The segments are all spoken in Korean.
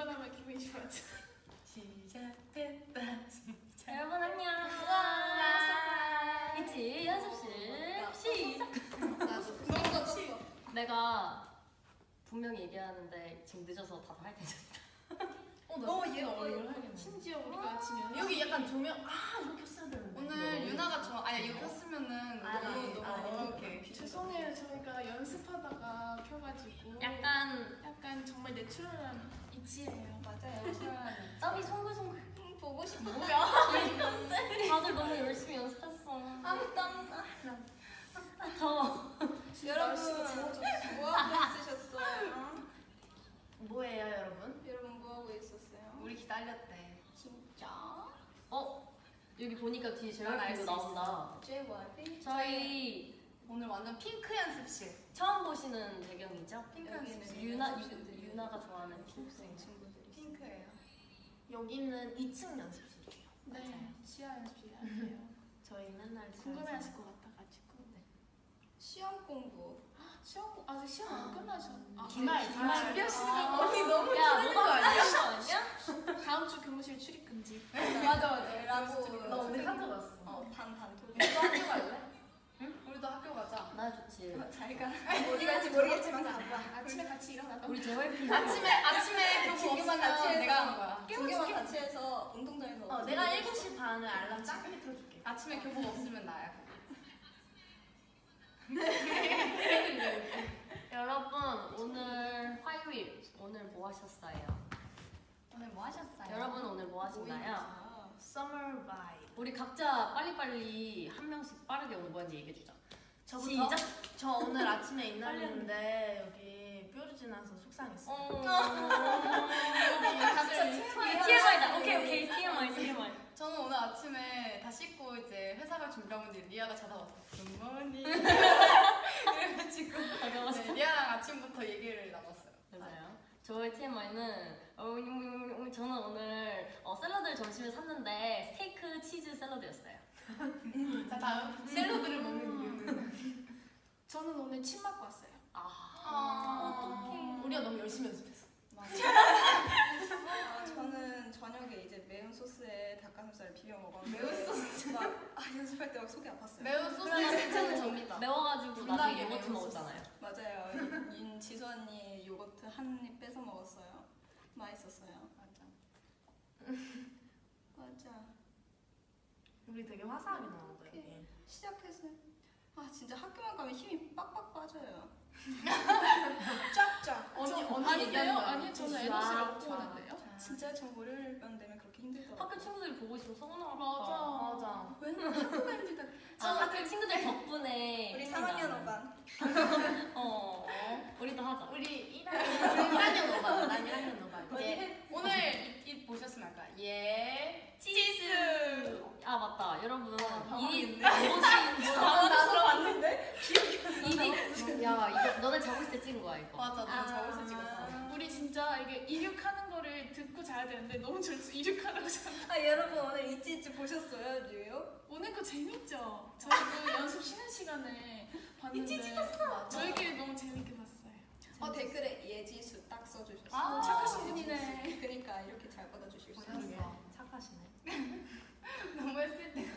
이거 하면 기분이 좋아져. 시작됐다. 여러분 안녕. 와, 있지 연습실 시작. 너무. 내가 분명히 얘기하는데 지금 늦어서 다들 할 테니까. 어, 얘 얼굴 하겠네. 심지어 우리가 지금 여기 약간 조명 아 이렇게 켰어야 되는데. 오늘 유나가 좋아. 아니 이거 켰으면은 아, 너무 네. 너무 아, 네. 오케이. 죄송해요 저희가 연습하다가 켜가지고 약간 약간 정말 내추럴한 입지예요. 맞아요. 땀이 송글송글. 보고 싶어. 다들 너무 열심히 연습했어. 아 땀. 아, 더워. 여러분 뭐하고 있으셨어요? 뭐예요 여러분? 여러분 뭐하고 있었어요? 우리 기다렸대. 진짜? 어 여기 보니까 뒤에 난 JYP 알수 도 나온다. JYP? 저희 오늘 완전 핑크 연습실. 처음 보시는 배경이죠? 핑크 연습실. 유나 유, 나가 좋아하는 핑크색. 친구들이. 핑크예요. 여기는 2층 연습실이에요. 네, 지하 연습이에요. 저희 맨날 궁금해하실 것 같아가지고. 시험 공부. 시험 아직 시험 안 끝나셨. 아, 기말, 네, 기말. 준비하시는 아, 거. 언니 너무 야 틀린 거 아니야? 거 아니야? 다음 주 교무실 출입 금지. 맞아 맞아. 라고. 너 오늘 학교 갔어. 어반반 돌. 우리도 학교 갈래? 좋지. 잘 가. 어디 갈지 모르겠지만 가봐. 아침에 같이 일어나다. 우리 JYP 아침에 아침에 진규만 없으면 같이. 내가. 깨워줄게. 같이 해서 운동장에서. 어 내가 7시 반에 알람 쫙 틀어줄게. 아침에 교복 없으면 나야. 여러분 오늘 화요일 오늘 뭐 하셨어요? 오늘 뭐 하셨어요? 여러분 오늘 뭐 하셨나요? Summer vibe. 우리 각자 빨리빨리 한 명씩 빠르게 오버한지 얘기해 주자. 저부터? 시작. 저 오늘 아침에 입날렸는데 여기 뾰루 지나서 속상했어. 어. 다들 TMI다. 오케이 오케이 TMI TMI. 저는 오늘 아침에 다 씻고 이제 회사 갈 준비하고 있는데 리아가 전화 왔어. Good morning. 그래가지고. 네, 리아랑 아침부터 얘기를 나눴어요. 맞아요. 저의 TMI는 어, 음, 음, 저는 오늘 어, 샐러드를 점심에 샀는데 스테이크 치즈 샐러드였어요. 자 다음 샐러드를 먹는 이유는 저는 오늘 침 맞고 왔어요. 아, 우리가 너무 열심히 연습했어. 아, 저는 저녁에 이제 매운 소스에 닭가슴살을 비벼 먹었는데 매운 소스 막 아, 연습할 때 막 속이 아팠어요. 매운 소스는 괜찮은 접니다. 매워가지고 나중에 요거트. 먹었잖아요. 맞아요. 인 지수 언니 요거트 한 입 뺏어 먹었어요. 맛있었어요. 맞아. 맞아. 우리 되게 화사하게 나온다 여기. 시작했어요. 아 진짜 학교만 가면 힘이 빡빡 빠져요. 쫙쫙. 언니, 저- 언니 아닌데요? 아니요 저는 쫙, 에너지를 쫙, 얻고 오는데요. 진짜 저 월요일만 되면 그렇게 힘들더라고요. 학교 친구들이 보고 있으면 서운하겠다. 맞아. 맞아. 왜 학교가 힘들다. 아, 학교 친구들 덕분에 우리 힘이 3학년 나는. 5반. 어, 우리도 하자. 우리 1학년 1학년 오반. 난 1학년 오반. 예. 오늘 이, 이 보셨으면 할까? 예. 치즈. 아 맞다, 여러분 아, 이 옷이 나서 봤는데? 입이 야 이거 너네 있을 때 찍은 거야 이거. 맞아, 너무 잘못서 찍었어. 우리 진짜 이게 이륙하는 거를 듣고 자야 되는데 너무 졸려서 이륙하라고 자. 아 여러분 오늘 이찌이찌 보셨어요 뉴욕? 오늘 거 재밌죠? 저희 그 연습 쉬는 시간에 봤는데 저희끼리 너무 재밌게 봤어요. 어 댓글에 예지수 딱 써주셨어요. 아, 착하신 분이네. 그러니까 이렇게 잘 받아주실 수 있어요. 보셨어. 착하시네. 너무 했을 때.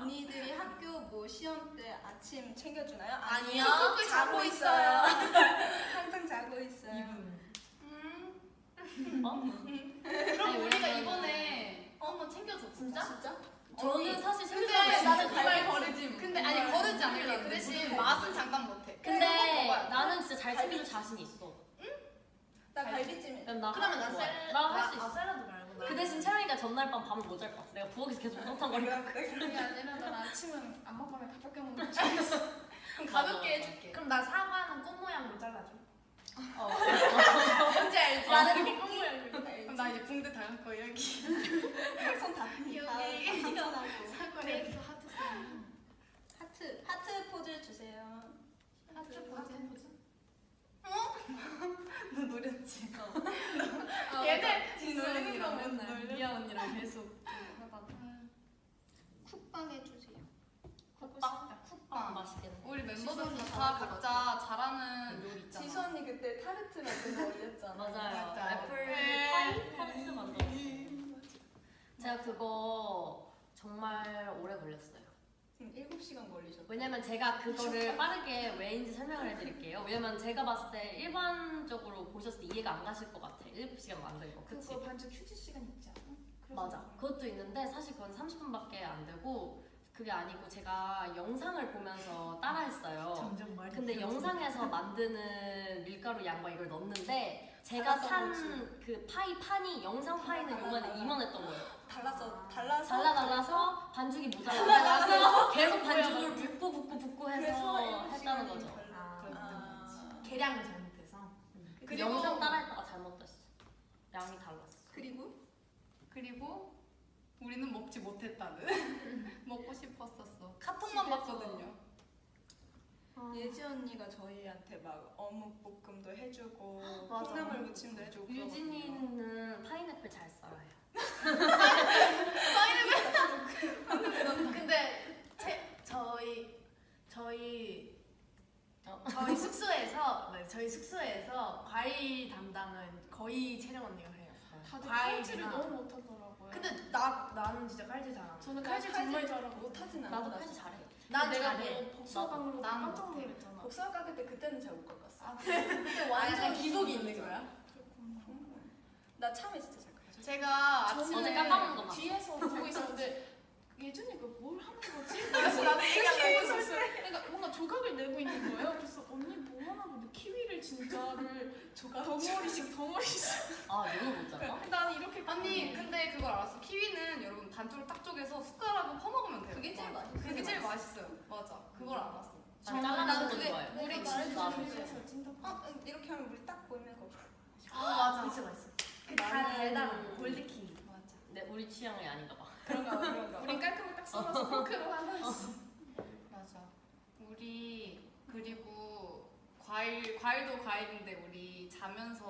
언니들이 학교 뭐 시험 때 아침 챙겨주나요? 아니요. 아니요. 자고 있어요. 항상 자고 있어요. 음. 어? 그럼 아니, 우리가 왜냐면- 이번에 한번 챙겨줘. 진짜? 진짜? 저는 사실 근데 진짜 나는 잘 그말 거르지. 근데 아니 거르지 않을게. 그 대신 맛은 장담 못해. 근데. 나는 진짜 잘 챙겨줄 자신 있어. 나 갈비찜. 그럼 나 그러면 난 좋아해. 샐러드. 나할 수 아, 있어. 샐러드 말고. 그 대신 채영이가 전날 밤 밤을 못 잘 것 같아. 내가 부엌에서 계속 우당탕거리고. 그게 아니라 난 아침은 안 먹으면 밥밖에 못 먹는 줄 알았어. 그럼 가볍게. 해줄게. 그럼 나 사과는 꽃 모양으로 잘라줘. 어. 뭔지 알지? 나는 이게 꽁무야 그럼 나 이제 붕대 다갈 거 여기. 손다 여기. 상처나고. 사과를. 하트 하트 포즈 주세요. 하트 포즈. 계속 하다가. 쿡방 해주세요. 쿡방? 쿡방 맛있겠네 우리 멤버들 다 각자 잘하는 요리 있잖아. 지수 언니 그때 타르트 만들어 올렸잖아. 맞아요. 네. 애플 파이 타르트 네. 만들었어. 제가 그거 정말 오래 걸렸어요. 음, 7시간 걸리셨죠? 왜냐면 제가 그거를 빠르게 왜인지 설명을 해드릴게요. 왜냐면 제가 봤을 때 일반적으로 보셨을 때 이해가 안 가실 것 같아 7시간 만든 거. 그치? 그거 반주 퀴즈 시간 있지 맞아. 그것도 있는데 사실 그건 30분밖에 안 되고 그게 아니고 제가 영상을 보면서 따라했어요. 근데. 영상에서 만드는 밀가루 양과 이걸 넣었는데 제가 산 그 파이 판이 영상 파이는 요만해 이만했던 거예요. 달라서 달라서 달라 달라서 반죽이 모자라서 계속 반죽을 붓고 붓고 붓고 해서 했다는 거죠. 아, 아. 계량이 잘못돼서. 그 그리고- 영상 따라했다가 잘못됐어. 양이. 그리고 그리고 우리는 먹지 못했다는 먹고 싶었었어. 카톡만 집에서 봤거든요. 예지 언니가 저희한테 막 어묵 볶음도 해주고. 콩나물 무침도 해주고. 유진이는 파인애플 잘 썰어요. 근데 제, 저희 저희 어. 저희 숙소에서 네, 저희 숙소에서 과일 담당은 거의 채령 언니가 해요. 다들 칼질을 너무 못하더라고요. 근데 나 나는 진짜 칼질 잘하는. 저는 나 칼질 정말 잘하고 못하진 않아. 나도 칼질 잘해. 난 내가 잘해. 뭐 복숭아강으로 나도. 깜짝 못해. 놀랐잖아. 복숭아 깎을 때 그때는 잘 못 깎았어. 아, 근데 아, 완전 기복이 있는 거야? 나 참외 진짜 잘 깎아. 제가 아침에 거 봤어. 뒤에서 보고 있었는데 예준이가 뭘 하는 거지? 그래서 나도 얘기하려고 있었어. 그러니까 뭔가 조각을 내고 있는 거예요. 그래서 언니 뭐 하나 보는데 키위를 진짜를 조각 덩어리씩 덩어리씩. 아 너무 못 잡아? 난 이렇게 아니 근데 그걸 알았어. 키위는 여러분 반쪽을 딱 쪼개서 숟가락으로 퍼먹으면 돼요. 그게 제일 맞아. 맛있어. 그게 제일 맛있어요. 맞아. 그걸 알았어. 나도 거 그게- 좋아해. 우리 진짜. 어, 응, 이렇게 하면 물이 딱 보이면 그거. 아 맞아. 진짜 맛있어. 그다 나는- 달달한 골드 키위. 맞아. 네 우리 취향이 아닌가 봐. 그런가 봐, 그런가 봐. 우린 깔끔하게 딱 썰어서 포크로 하나씩. 맞아. 우리 그리고 과일 과일도 과일인데 우리 자면서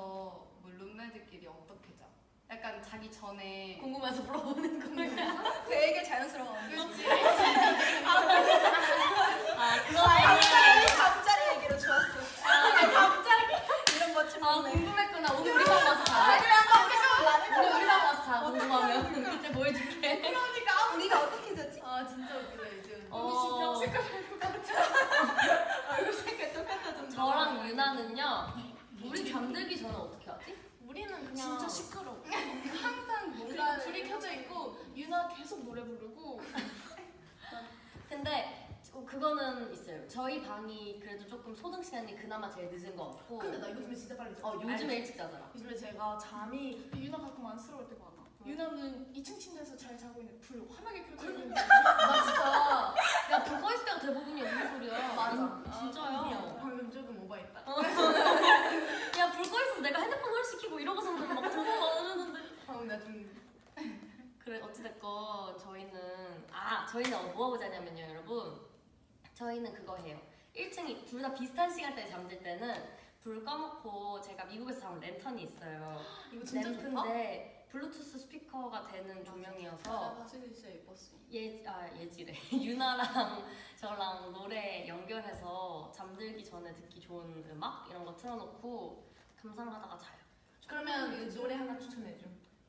뭐 룸메들끼리 어떻게 자? 약간 자기 전에 궁금해서 물어보는 거야. 되게 자연스러워. 아 그거 갑자기 잠자리 얘기로 좋았어. 갑자기 이런 멋진 아. 궁금했구나. 오늘 우리 방 와서 자. 오늘 우리 방 와서 자 궁금하면 그때 뭐 해줄게. 그러니까 우리가 어떻게 자지? 아 진짜 웃기다 이제. 어. 언니 지금 벽 색깔 할것 같아. 얼굴 색깔 똑같아졌어. 저랑 유나는요. 우리 잠들기 전에 어떻게 하지? 우리는 그냥 진짜 시끄러워. 항상 뭔가 불이 켜져 있고 유나 계속 노래 부르고 근데 어, 그거는 있어요. 저희 방이 그래도 조금 소등 시간이 그나마 제일 늦은 것 같고. 근데 나 요즘에 진짜 빨리 자. 어 요즘에 일찍 자더라. 요즘에 제가 잠이 유나 가끔 안쓰러울 때가 많아. 유나는 2층 침대에서 잘 자고 있는데 불 환하게 켜져 있는데 나 진짜 야불 꺼 있을 때가 대부분이 무슨 소리야? 맞아. 음, 진짜요. 방금 조금 오버했다. 야불 꺼 있어서 내가 핸드폰 헐시키고 이러고서는 막 통화 많았는데. 방금 나좀 그래 어찌됐건 저희는 아 저희는 어, 뭐하고 자냐면요 여러분 저희는 그거 해요 1층이 둘 다 비슷한 시간대에 잠들 때는 불 꺼놓고 제가 미국에서 사온 랜턴이 있어요 이거 진짜 좋다. 램프인데 블루투스 스피커가 되는 조명이어서 봤을 때 진짜 예뻤어. 예, 아, 예지래 유나랑 저랑 노래 연결해서 잠들기 전에 듣기 좋은 음악 이런 거 틀어놓고 감상하다가 자요 그러면 노래 하나 추천해줘.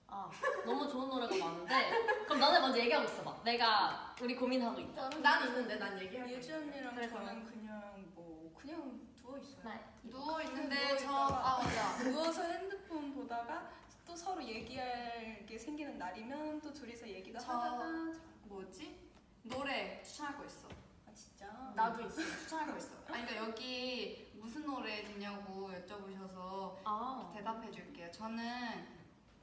아 너무 좋은 노래가 많은데 그럼 너네 먼저 얘기하고 있어봐 내가 우리 고민하고 있다 난 있는데 난 얘기할 예지 언니랑 그래, 저는 그냥 뭐 그냥 누워 있어요. 네. 누워 있는데 누워 저. 아 맞아. 누워서 핸드폰 보다가 또 서로 얘기할 게 생기는 날이면 또 둘이서 얘기가 저- 하다가 뭐지? 노래 추천할 거 있어. 아 진짜 나도 있어. 거 있어. 아니 그러니까 여기 무슨 노래 듣냐고 여쭤보셔서 아 대답해 줄게요. 저는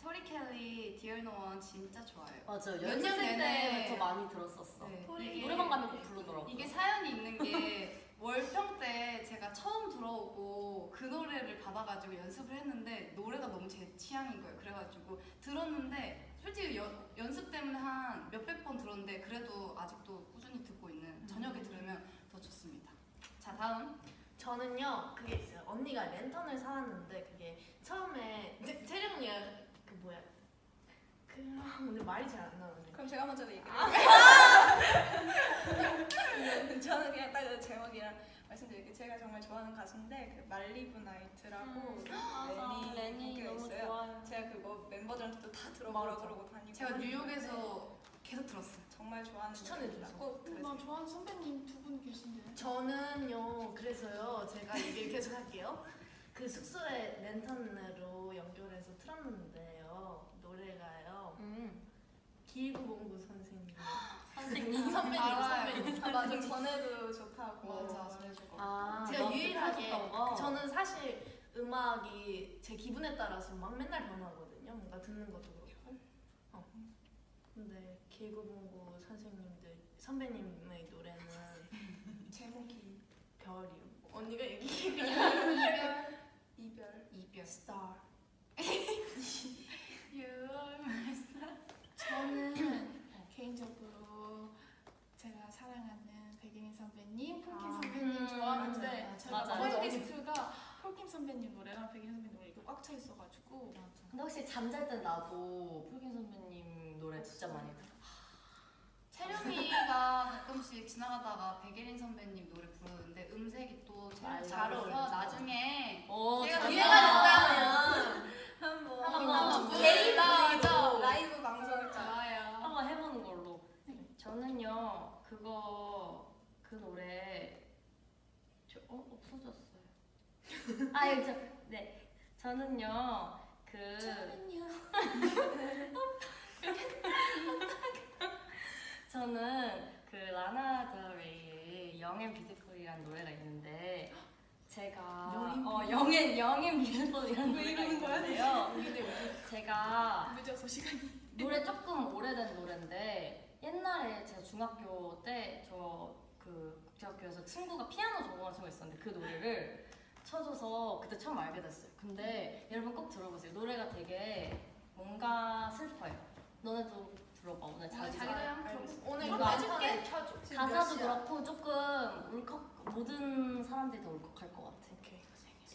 토리 켈리 No One 진짜 좋아해요. 맞아요. 몇 연습생 때부터 많이 들었었어. 네. 이게- 노래방 가면 꼭 부르더라고. 이게 사연이 있는 게 월평 때 제가 처음 들어오고 그 노래를 받아가지고 연습을 했는데 노래가 너무 제 취향인 거예요. 그래가지고 들었는데 솔직히 여- 연습 때문에 한 몇백 번 들었는데 그래도 아직도 꾸준히 듣고 있는 저녁에 들으면 더 좋습니다. 자 다음 저는요 그게 있어요. 언니가 랜턴을 사왔는데 그게 처음에 언니가 그 뭐야 그 아, 오늘 말이 잘 안 나오네. 그럼 제가 먼저 얘기를 네, 저는 그냥 딱그 제목이랑 말씀드릴게요. 제가 정말 좋아하는 가수인데 그 말리브 나이트라고 아, 레니 곡이 있어요. 좋아요. 제가 그거 멤버들한테도 다 들어보라 맞아. 그러고 다니고 제가 뉴욕에서 계속 들었어요. 정말 좋아하는. 노래라고 나 들으세요. 좋아하는 선배님 두 분 계신데. 저는요 그래서요 제가 얘기를 계속 할게요 그 숙소에 랜턴으로 연결해서 틀었는데요 노래가요 음. 길구봉구 선생님 선생님. 선배님 알아요. 선배님 아, 맞아 전에도 좋다고 맞아. 말해주고 아, 제가 유일하게 거? 저는 사실 음악이 제 기분에 따라서 막 맨날 변하거든요 뭔가 듣는 것도 그렇고 어. 근데 길구봉구 선생님들 선배님의 노래는 제목이 별이요 언니가 얘기해 이별 이별 이별. Star 저는 개인적으로 제가 사랑하는 백예린 선배님, 폴킴 아, 선배님 음, 좋아하는데 맞아요, 제가 맞아요. playlist가 폴킴 선배님 노래랑 백예린 선배님 노래 이렇게 꽉 차 있어가지고 근데 혹시 잠잘 땐 나도 풀긴 선배님 노래 진짜 많이 들어. 채령이가 가끔씩 지나가다가 백예린 선배님 노래 부르는데 음색이 또 채령이. 잘 어울려서 맞아. 나중에 오, 내가 잘 기회가 나왔다. 한번 한번 개인. 라이브 라이브 방송을 짜 좋아요. 한번 해보는 걸로. 저는요 그거 그 노래 저, 어 없어졌어요. 아 여기 저, 네 저는요 그 저는요 저는 그 라나 델 레이의 Young and Beautiful이라는 노래가 있는데 제가 어 Young and Young and Beautiful이라는 왜 노래가? 있는데요. 제가 늦어서 시간이 노래 조금 오래된 노래인데 옛날에 제가 중학교 때 저 그 국제학교에서 친구가 피아노 전공하는 친구가 있었는데 그 노래를 쳐줘서 그때 처음 알게 됐어요. 근데 여러분 꼭 들어보세요. 노래가 되게 뭔가 슬퍼요. 너네도 들어봐 오늘 자기 알겠어. 오늘 이거 해줄게. 켜줘 가사도 그렇고 조금 울컥 모든 사람들이 다 울컥할 것 같아.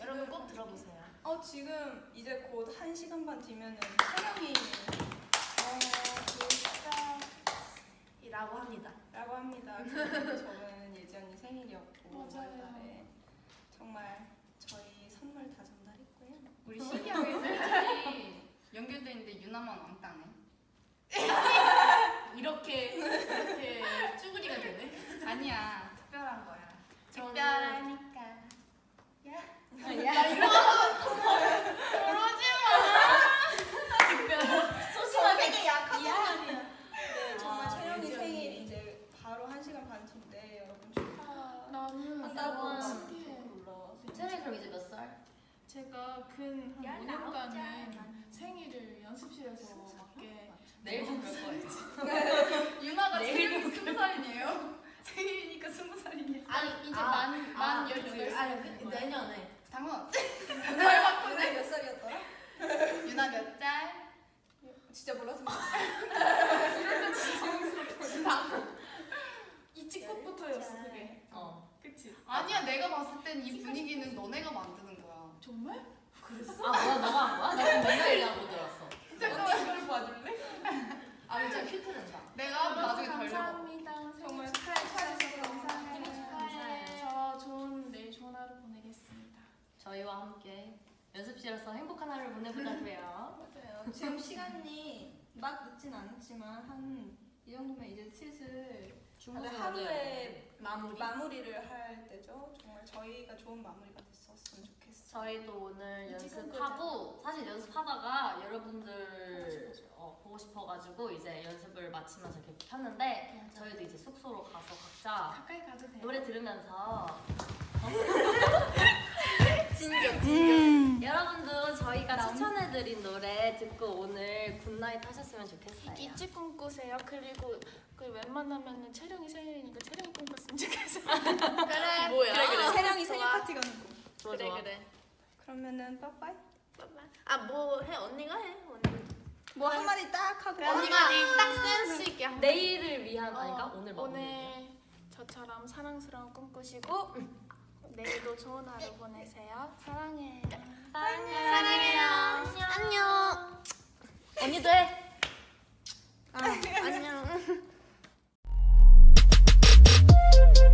여러분 꼭 들어보세요 어 지금 이제 곧한 시간 반 뒤면은 촬영이 어 이라고 합니다 라고 합니다. 그리고 저는 예지 언니 생일이었고 맞아요. 5월달에 정말 저희 선물 다 전달했고요. 우리 신기하게 연결돼 있는데 유나만 왕따네. 이렇게 이렇게 쭈구리가 되네 아니야 특별한 거야. 특별하니까. 야 이거 소심하게 되게 약하단 말이야. 네, 정말 아, 채영이 예지 생일 언니. 이제 바로 한 시간 반 뒤인데 여러분 축하. 나는 한다고 너무 막 신기해 몰라. 체리 그럼 이제 몇 살? 제가 근 한 5년간은 생일을 연습실에서 맞게 내일 좀 그럴 거예요. 유나가 내일 지금 스무 살이네요. 생일이니까 스무 살이네. 아니 이제 아, 만, 만 아, 18살 아니 그, 내년에 당연. 오늘 몇 살이었더라? 유나 몇 살? 진짜 몰랐습니다. 이 찍곡부터였어 그게 어. 그치? 아니야 내가 봤을 땐 이 분위기는 너네가 만드는 거야. 정말? 아 뭐야 너가 한 거야? 나 지금 내가 얘기하고 들었어. 잠깐만 이걸 봐줄래? 아 진짜 큐트 된다 내가 나중에 덜려봐. 감사합니다 정말 정말 축하해주셔서 감사해요. 감사해요 저 좋은 내일 좋은 하루 보내겠습니다 저희와 함께 연습실에서 행복한 하루를 보내보자고요. 맞아요. 지금 시간이 막 늦진 않지만 한 이 정도면 이제 슬슬 다들 하루의 마무리. 마무리를 할 때죠. 정말 저희가 좋은 마무리가 됐었으면 좋겠어요. 저희도 오늘 연습하고 사실 연습하다가 여러분들 어, 보고 싶어가지고 이제 연습을 마치면서 이렇게 켰는데 저희도 이제 숙소로 가서 각자 가까이 가도 돼요? 노래 들으면서 진격 진격 여러분도 저희가 추천해드린 노래 듣고 오늘 good night 하셨으면 좋겠어요. ITZY 꿈꾸세요 그리고 그 웬만하면은 채령이 생일이니까 채령이 꿈꿨으면 좋겠어요 그래 뭐야 그래, 그래. 세령이 생일 좋아. 파티가 누구? 좋아, 그래 좋아. 그래 그러면은 빠빠이. 아뭐 해 언니가 해 언니 뭐 한 마디 딱 하고. 언니가 딱 센스 있게 한 내일을 위한 아닌가? 어, 오늘 마무리. 오늘 저처럼 사랑스러운 꿈 꾸시고 내일도 좋은 하루 보내세요. 사랑해. 사랑해요. 사랑해요. 안녕. 안녕. 언니도 해. 아, 안녕.